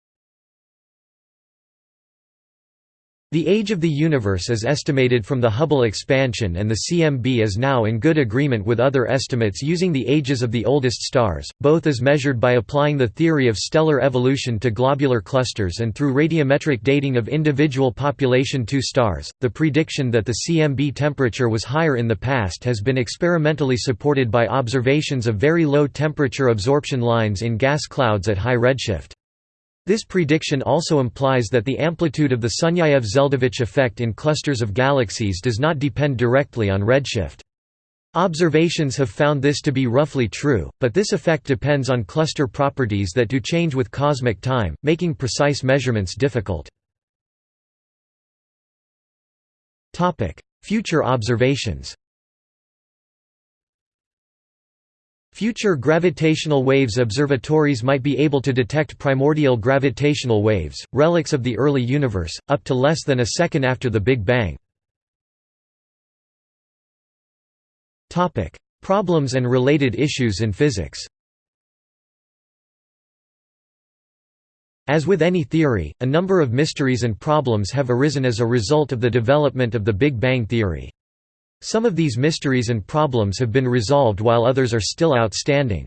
Speaker 1: The age of the universe is estimated from the Hubble expansion and the CMB is now in good agreement with other estimates using the ages of the oldest stars, both as measured by applying the theory of stellar evolution to globular clusters and through radiometric dating of individual population II stars. The prediction that the CMB temperature was higher in the past has been experimentally supported by observations of very low temperature absorption lines in gas clouds at high redshift. This prediction also implies that the amplitude of the Sunyaev-Zeldovich effect in clusters of galaxies does not depend directly on redshift. Observations have found this to be roughly true, but this effect depends on cluster properties that do change with cosmic time, making precise measurements difficult. Future observations Future gravitational waves observatories might be able to detect primordial gravitational waves, relics of the early universe, up to less than a second after the Big Bang. Problems and related issues in physics As with any theory, a number of mysteries and problems have arisen as a result of the development of the Big Bang theory. Some of these mysteries and problems have been resolved while others are still outstanding.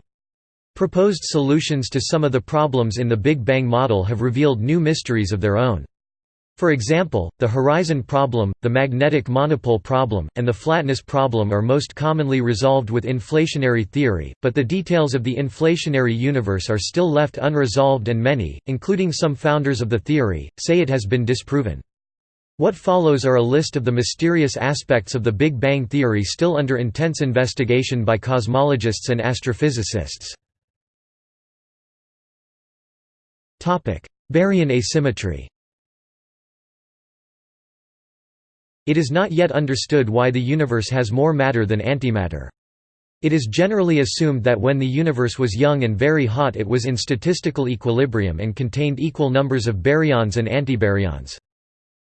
Speaker 1: Proposed solutions to some of the problems in the Big Bang model have revealed new mysteries of their own. For example, the horizon problem, the magnetic monopole problem, and the flatness problem are most commonly resolved with inflationary theory, but the details of the inflationary universe are still left unresolved and many, including some founders of the theory, say it has been disproven. What follows are a list of the mysterious aspects of the Big Bang theory still under intense investigation by cosmologists and astrophysicists. Baryon asymmetry It is not yet understood why the universe has more matter than antimatter. It is generally assumed that when the universe was young and very hot it was in statistical equilibrium and contained equal numbers of baryons and antibaryons.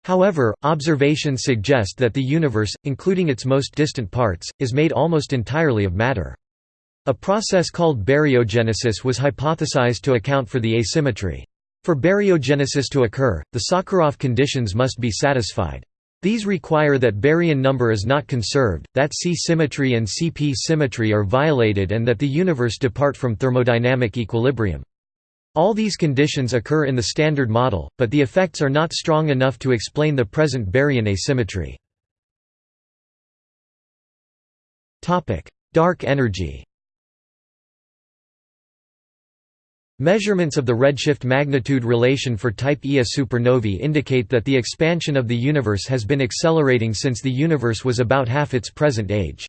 Speaker 1: However, observations suggest that the universe, including its most distant parts, is made almost entirely of matter. A process called baryogenesis was hypothesized to account for the asymmetry. For baryogenesis to occur, the Sakharov conditions must be satisfied. These require that baryon number is not conserved, that C symmetry and CP symmetry are violated and that the universe depart from thermodynamic equilibrium. All these conditions occur in the Standard Model, but the effects are not strong enough to explain the present baryon asymmetry. Dark energy Measurements of the redshift magnitude relation for Type Ia supernovae indicate that the expansion of the universe has been accelerating since the universe was about half its present age.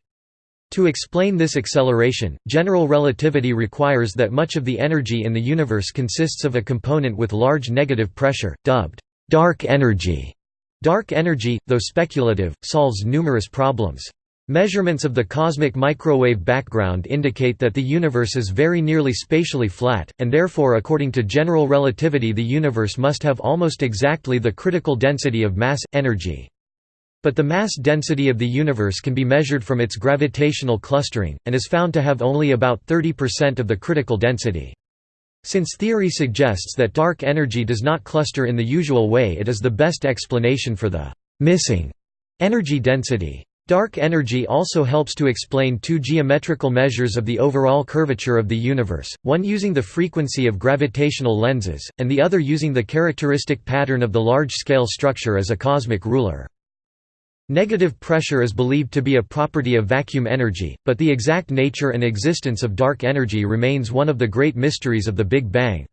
Speaker 1: To explain this acceleration, general relativity requires that much of the energy in the universe consists of a component with large negative pressure, dubbed dark energy. Dark energy, though speculative, solves numerous problems. Measurements of the cosmic microwave background indicate that the universe is very nearly spatially flat, and therefore according to general relativity the universe must have almost exactly the critical density of mass, energy. But the mass density of the universe can be measured from its gravitational clustering, and is found to have only about 30% of the critical density. Since theory suggests that dark energy does not cluster in the usual way it is the best explanation for the «missing» energy density. Dark energy also helps to explain two geometrical measures of the overall curvature of the universe, one using the frequency of gravitational lenses, and the other using the characteristic pattern of the large-scale structure as a cosmic ruler. Negative pressure is believed to be a property of vacuum energy, but the exact nature and existence of dark energy remains one of the great mysteries of the Big Bang.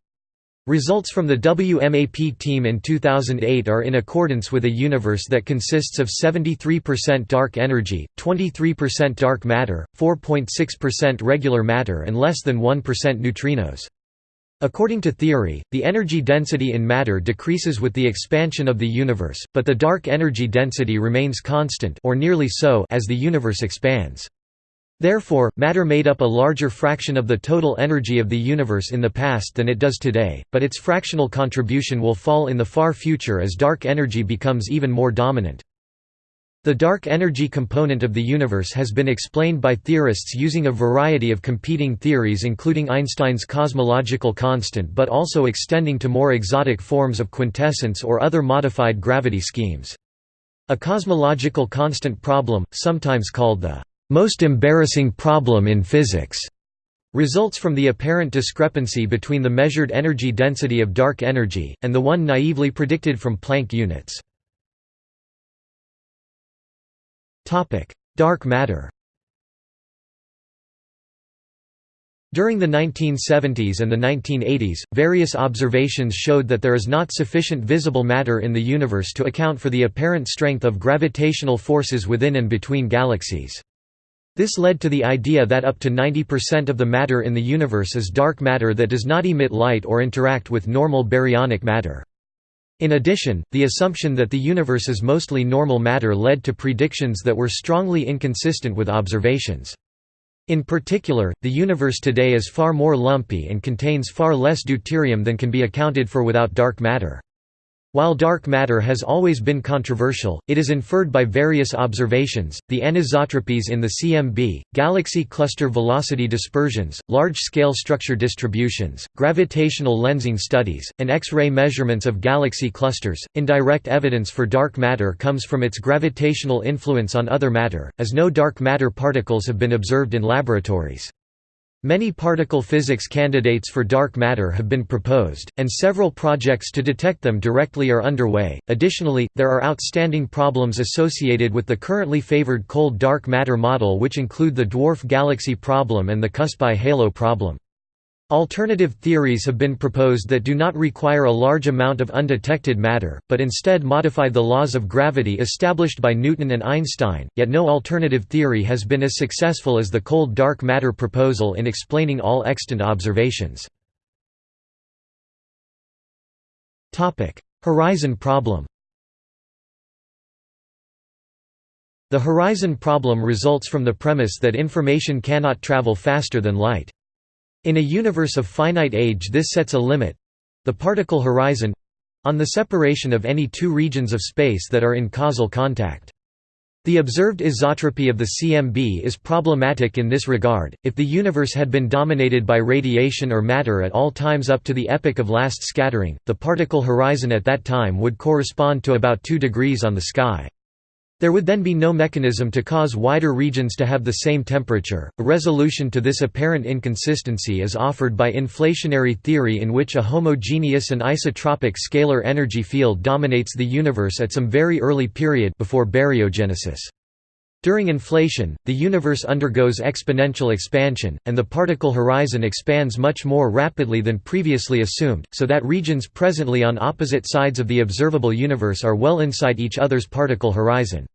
Speaker 1: Results from the WMAP team in 2008 are in accordance with a universe that consists of 73% dark energy, 23% dark matter, 4.6% regular matter and less than 1% neutrinos. According to theory, the energy density in matter decreases with the expansion of the universe, but the dark energy density remains constant or nearly so as the universe expands. Therefore, matter made up a larger fraction of the total energy of the universe in the past than it does today, but its fractional contribution will fall in the far future as dark energy becomes even more dominant. The dark energy component of the universe has been explained by theorists using a variety of competing theories including Einstein's cosmological constant but also extending to more exotic forms of quintessence or other modified gravity schemes. A cosmological constant problem, sometimes called the most embarrassing problem in physics, results from the apparent discrepancy between the measured energy density of dark energy, and the one naively predicted from Planck units. Dark matter During the 1970s and the 1980s, various observations showed that there is not sufficient visible matter in the universe to account for the apparent strength of gravitational forces within and between galaxies. This led to the idea that up to 90% of the matter in the universe is dark matter that does not emit light or interact with normal baryonic matter. In addition, the assumption that the universe is mostly normal matter led to predictions that were strongly inconsistent with observations. In particular, the universe today is far more lumpy and contains far less deuterium than can be accounted for without dark matter. While dark matter has always been controversial, it is inferred by various observations, the anisotropies in the CMB, galaxy cluster velocity dispersions, large-scale structure distributions, gravitational lensing studies, and X-ray measurements of galaxy clusters. Indirect evidence for dark matter comes from its gravitational influence on other matter, as no dark matter particles have been observed in laboratories. Many particle physics candidates for dark matter have been proposed, and several projects to detect them directly are underway. Additionally, there are outstanding problems associated with the currently favored cold dark matter model, which include the dwarf galaxy problem and the Cuspy halo problem. Alternative theories have been proposed that do not require a large amount of undetected matter, but instead modify the laws of gravity established by Newton and Einstein, yet no alternative theory has been as successful as the cold dark matter proposal in explaining all extant observations. Horizon problem The horizon problem results from the premise that information cannot travel faster than light. In a universe of finite age this sets a limit—the particle horizon—on the separation of any two regions of space that are in causal contact. The observed isotropy of the CMB is problematic in this regard. If the universe had been dominated by radiation or matter at all times up to the epoch of last scattering, the particle horizon at that time would correspond to about 2 degrees on the sky. There would then be no mechanism to cause wider regions to have the same temperature. A resolution to this apparent inconsistency is offered by inflationary theory, in which a homogeneous and isotropic scalar energy field dominates the universe at some very early period before baryogenesis. During inflation, the universe undergoes exponential expansion, and the particle horizon expands much more rapidly than previously assumed, so that regions presently on opposite sides of the observable universe are well inside each other's particle horizon.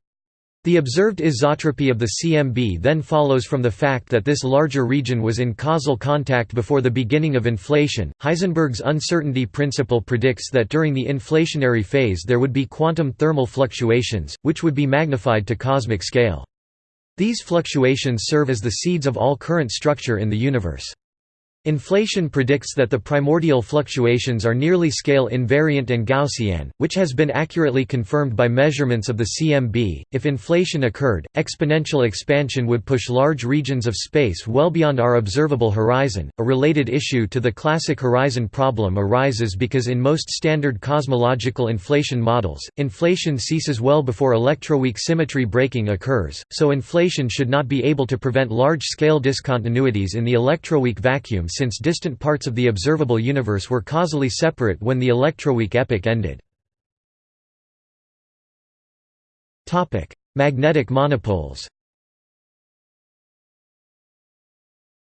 Speaker 1: The observed isotropy of the CMB then follows from the fact that this larger region was in causal contact before the beginning of inflation. Heisenberg's uncertainty principle predicts that during the inflationary phase there would be quantum thermal fluctuations, which would be magnified to cosmic scale. These fluctuations serve as the seeds of all current structure in the universe. Inflation predicts that the primordial fluctuations are nearly scale invariant and Gaussian, which has been accurately confirmed by measurements of the CMB. If inflation occurred, exponential expansion would push large regions of space well beyond our observable horizon. A related issue to the classic horizon problem arises because in most standard cosmological inflation models, inflation ceases well before electroweak symmetry breaking occurs, so inflation should not be able to prevent large scale discontinuities in the electroweak vacuum since distant parts of the observable universe were causally separate when the electroweak epoch ended. Magnetic monopoles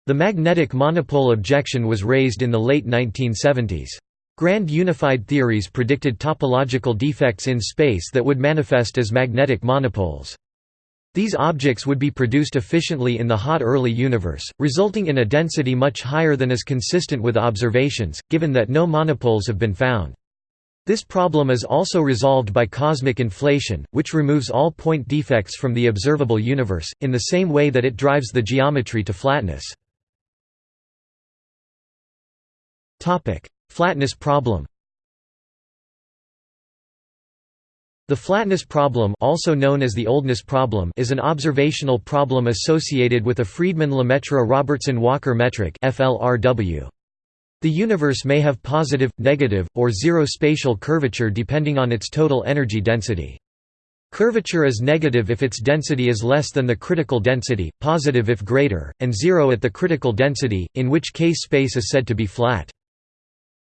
Speaker 1: The magnetic monopole objection was raised in the late 1970s. Grand unified theories predicted topological defects in space that would manifest as magnetic monopoles. These objects would be produced efficiently in the hot early universe, resulting in a density much higher than is consistent with observations, given that no monopoles have been found. This problem is also resolved by cosmic inflation, which removes all point defects from the observable universe, in the same way that it drives the geometry to flatness. Flatness problem The flatness problem also known as the oldness problem is an observational problem associated with a Friedmann-Lemaitre-Robertson-Walker metric. The universe may have positive, negative, or zero spatial curvature depending on its total energy density. Curvature is negative if its density is less than the critical density, positive if greater, and zero at the critical density, in which case space is said to be flat.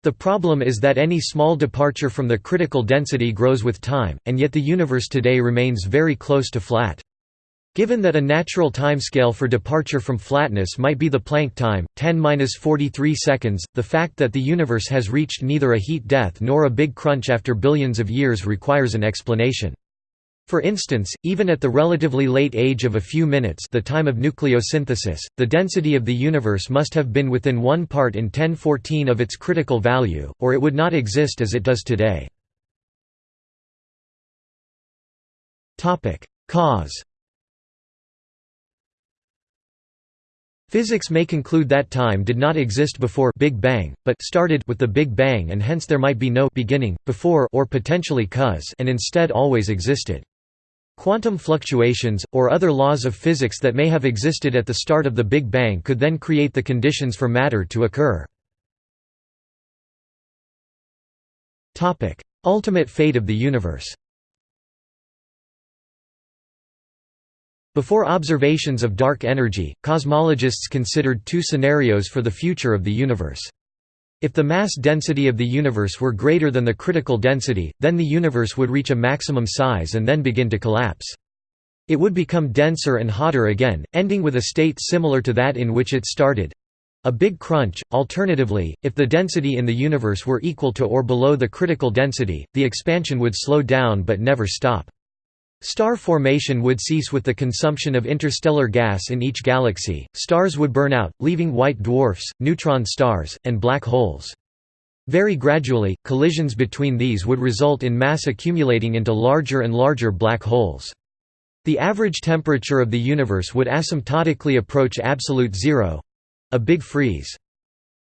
Speaker 1: The problem is that any small departure from the critical density grows with time, and yet the universe today remains very close to flat. Given that a natural timescale for departure from flatness might be the Planck time, 10–43 seconds, the fact that the universe has reached neither a heat death nor a big crunch after billions of years requires an explanation. For instance, even at the relatively late age of a few minutes the time of nucleosynthesis, the density of the universe must have been within 1 part in 1014 of its critical value, or it would not exist as it does today. Cause Physics may conclude that time did not exist before Big Bang, but started with the Big Bang and hence there might be no beginning, before or potentially cause and instead always existed. Quantum fluctuations, or other laws of physics that may have existed at the start of the Big Bang could then create the conditions for matter to occur. Ultimate fate of the universe Before observations of dark energy, cosmologists considered two scenarios for the future of the universe. If the mass density of the universe were greater than the critical density, then the universe would reach a maximum size and then begin to collapse. It would become denser and hotter again, ending with a state similar to that in which it started—a big crunch. Alternatively, if the density in the universe were equal to or below the critical density, the expansion would slow down but never stop. Star formation would cease with the consumption of interstellar gas in each galaxy, stars would burn out, leaving white dwarfs, neutron stars, and black holes. Very gradually, collisions between these would result in mass accumulating into larger and larger black holes. The average temperature of the universe would asymptotically approach absolute zero—a big freeze.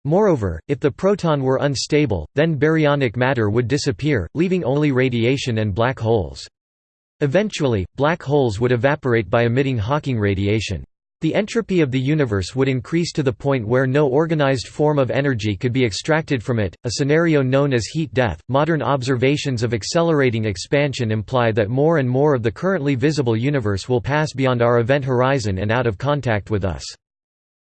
Speaker 1: Moreover, if the proton were unstable, then baryonic matter would disappear, leaving only radiation and black holes. Eventually, black holes would evaporate by emitting Hawking radiation. The entropy of the universe would increase to the point where no organized form of energy could be extracted from it, a scenario known as heat death. Modern observations of accelerating expansion imply that more and more of the currently visible universe will pass beyond our event horizon and out of contact with us.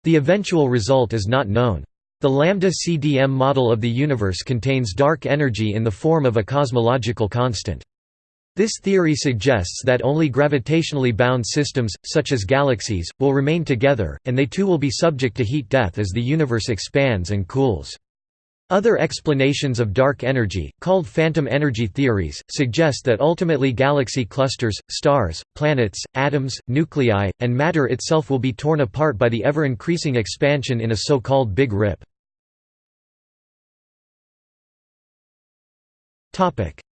Speaker 1: The eventual result is not known. The lambda CDM model of the universe contains dark energy in the form of a cosmological constant. This theory suggests that only gravitationally bound systems, such as galaxies, will remain together, and they too will be subject to heat death as the universe expands and cools. Other explanations of dark energy, called phantom energy theories, suggest that ultimately galaxy clusters, stars, planets, atoms, nuclei, and matter itself will be torn apart by the ever-increasing expansion in a so-called Big Rip.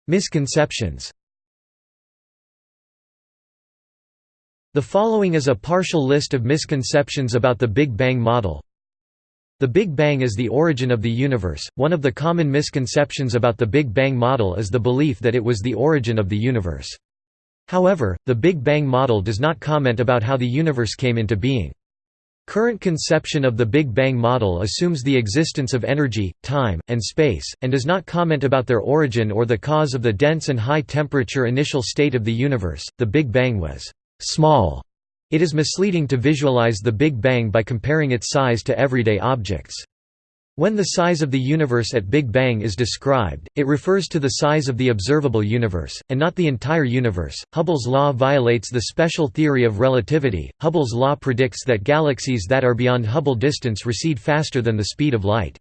Speaker 1: Misconceptions The following is a partial list of misconceptions about the Big Bang model. The Big Bang is the origin of the universe. One of the common misconceptions about the Big Bang model is the belief that it was the origin of the universe. However, the Big Bang model does not comment about how the universe came into being. Current conception of the Big Bang model assumes the existence of energy, time, and space, and does not comment about their origin or the cause of the dense and high temperature initial state of the universe. The Big Bang was small. It is misleading to visualize the Big Bang by comparing its size to everyday objects. When the size of the universe at Big Bang is described, it refers to the size of the observable universe, and not the entire universe. Hubble's law violates the special theory of relativity. Hubble's law predicts that galaxies that are beyond Hubble distance recede faster than the speed of light.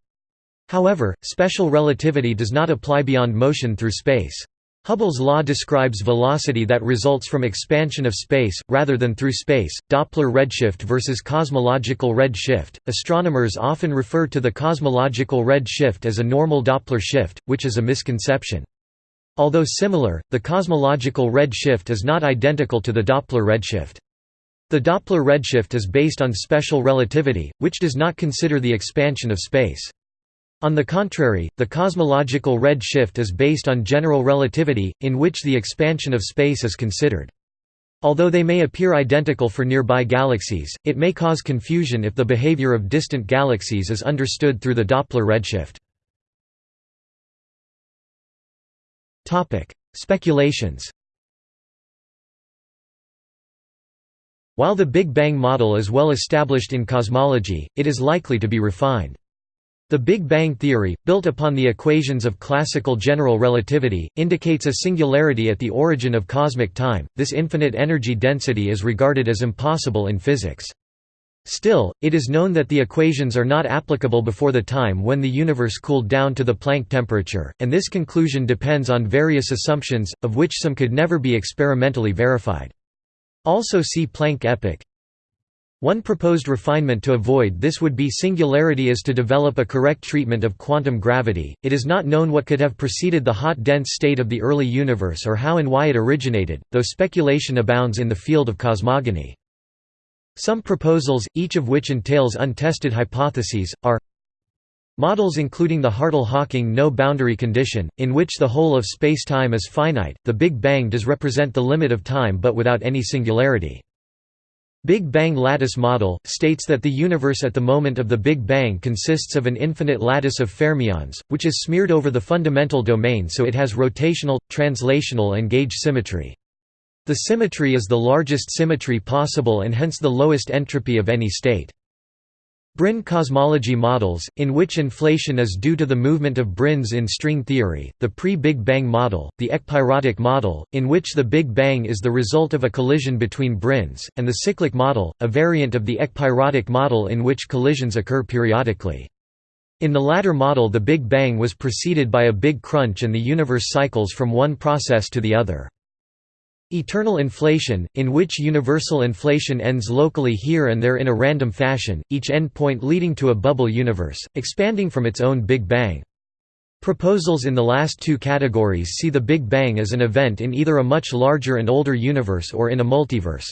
Speaker 1: However, special relativity does not apply beyond motion through space. Hubble's law describes velocity that results from expansion of space, rather than through space. Doppler redshift versus cosmological redshift. Astronomers often refer to the cosmological redshift as a normal Doppler shift, which is a misconception. Although similar, the cosmological redshift is not identical to the Doppler redshift. The Doppler redshift is based on special relativity, which does not consider the expansion of space. On the contrary, the cosmological red shift is based on general relativity, in which the expansion of space is considered. Although they may appear identical for nearby galaxies, it may cause confusion if the behavior of distant galaxies is understood through the Doppler redshift. Speculations While the Big Bang model is well established in cosmology, it is likely to be refined. The Big Bang theory, built upon the equations of classical general relativity, indicates a singularity at the origin of cosmic time. This infinite energy density is regarded as impossible in physics. Still, it is known that the equations are not applicable before the time when the universe cooled down to the Planck temperature, and this conclusion depends on various assumptions, of which some could never be experimentally verified. Also see Planck epoch. One proposed refinement to avoid this would be singularity is to develop a correct treatment of quantum gravity. It is not known what could have preceded the hot dense state of the early universe or how and why it originated, though speculation abounds in the field of cosmogony. Some proposals, each of which entails untested hypotheses, are Models including the Hartle-Hawking no-boundary condition, in which the whole of spacetime is finite, the Big Bang does represent the limit of time but without any singularity. Big Bang lattice model, states that the universe at the moment of the Big Bang consists of an infinite lattice of fermions, which is smeared over the fundamental domain so it has rotational, translational and gauge symmetry. The symmetry is the largest symmetry possible and hence the lowest entropy of any state. Brane cosmology models, in which inflation is due to the movement of brines in string theory, the pre-Big Bang model, the ekpyrotic model, in which the Big Bang is the result of a collision between brines, and the cyclic model, a variant of the ekpyrotic model in which collisions occur periodically. In the latter model the Big Bang was preceded by a big crunch and the universe cycles from one process to the other. Eternal inflation, in which universal inflation ends locally here and there in a random fashion, each endpoint leading to a bubble universe, expanding from its own Big Bang. Proposals in the last two categories see the Big Bang as an event in either a much larger and older universe or in a multiverse.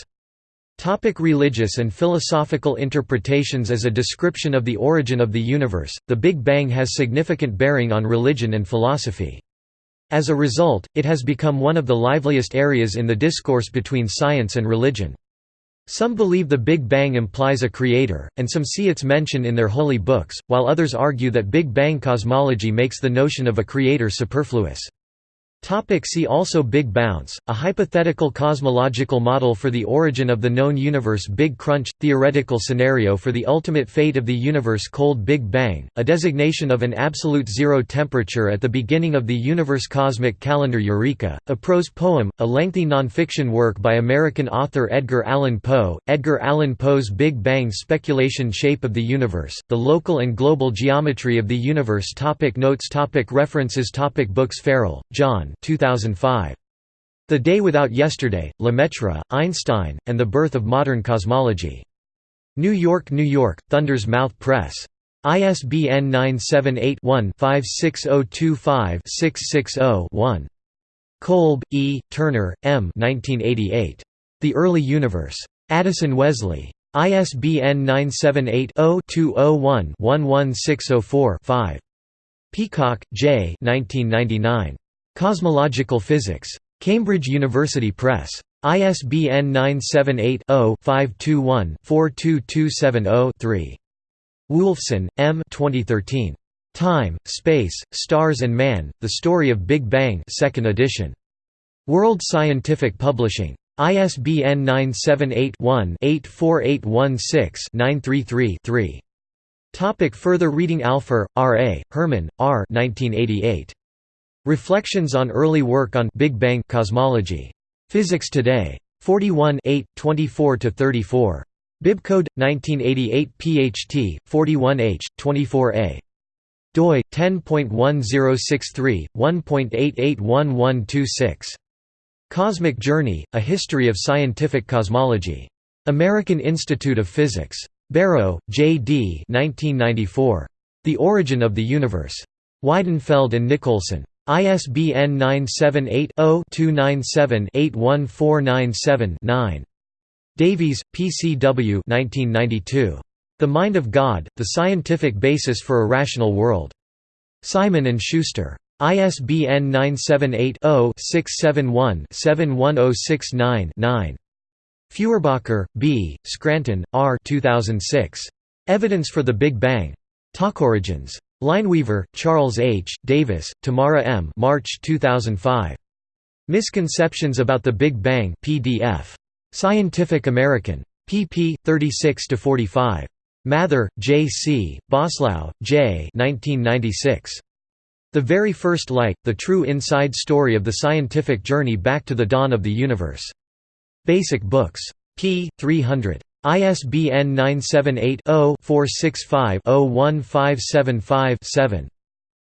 Speaker 1: Topic religious and philosophical interpretations As a description of the origin of the universe, the Big Bang has significant bearing on religion and philosophy. As a result, it has become one of the liveliest areas in the discourse between science and religion. Some believe the Big Bang implies a creator, and some see its mention in their holy books, while others argue that Big Bang cosmology makes the notion of a creator superfluous. Topic see also Big Bounce, a hypothetical cosmological model for the origin of the known universe Big Crunch, theoretical scenario for the ultimate fate of the universe Cold Big Bang, a designation of an absolute zero temperature at the beginning of the universe Cosmic Calendar Eureka, a prose poem, a lengthy nonfiction work by American author Edgar Allan Poe, Edgar Allan Poe's Big Bang speculation Shape of the universe, the local and global geometry of the universe topic Notes topic References topic Books Farrell, John 2005. The Day Without Yesterday, Lemaitre, Einstein, and the Birth of Modern Cosmology. New York, New York, Thunder's Mouth Press. ISBN 978-1-56025-660-1. Kolb, E., Turner, M. 1988. The Early Universe. Addison Wesley. ISBN 978 0 201 11604 5. Peacock, J. 1999. Cosmological Physics. Cambridge University Press. ISBN 978-0-521-42270-3. Wolfson, M. 2013. Time, Space, Stars and Man, The Story of Big Bang 2nd edition. World Scientific Publishing. ISBN 978-1-84816-933-3. Topic further reading Alpher, R. A., Herman, R. 1988. Reflections on Early Work on Big Bang Cosmology. Physics Today. 41 24–34. Bibcode 1988 PHT 41H 24A. doi 10.1063 1.881126. Cosmic Journey: A History of Scientific Cosmology. American Institute of Physics. Barrow, J. D. 1994. The Origin of the Universe. Weidenfeld and Nicolson. ISBN 978-0-297-81497-9. Davies, P. C. W. 1992. The Mind of God, The Scientific Basis for a Rational World. Simon & Schuster. ISBN 978-0-671-71069-9. Feuerbacher, B., Scranton, R. 2006. Evidence for the Big Bang. Talkorigins. Lineweaver, Charles H., Davis, Tamara M. March 2005. Misconceptions about the Big Bang PDF. Scientific American. pp. 36–45. Mather, J. C., Boslough, J. 1996. The Very First Light, The True Inside Story of the Scientific Journey Back to the Dawn of the Universe. Basic Books. p. 300. ISBN 978-0-465-01575-7.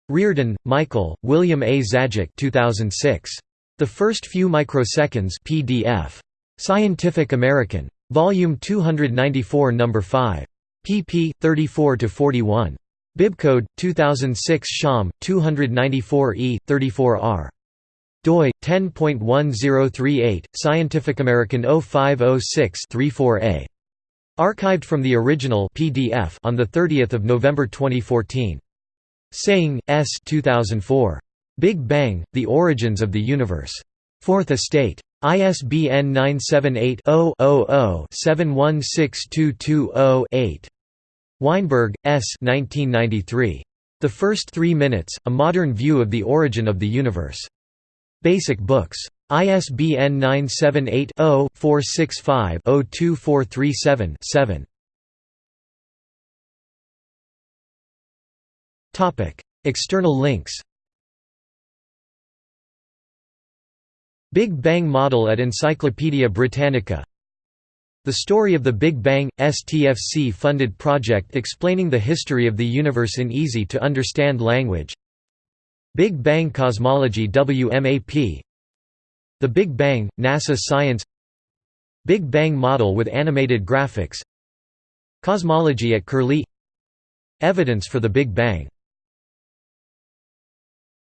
Speaker 1: Reardon, Michael, William A. Zajic 2006. The First Few Microseconds PDF. Scientific American. Volume 294 No. 5 pp. 34–41. Bibcode 2006 Sham 294e 34r. doi 10.1038 Scientificamerican 0506-34a. Archived from the original PDF on the 30th of November 2014. Singh S 2004. Big Bang: The Origins of the Universe. Fourth Estate. ISBN 978-0-00-716220-8. Weinberg, S. 1993. The First Three Minutes, A Modern View of the Origin of the Universe. Basic Books. ISBN 978-0-465-02437-7. External links Big Bang Model at Encyclopædia Britannica The Story of the Big Bang – STFC-funded project explaining the history of the universe in easy-to-understand language Big Bang Cosmology WMAP The Big Bang – NASA Science. Big Bang Model with animated graphics. Cosmology at Curlie. Evidence for the Big Bang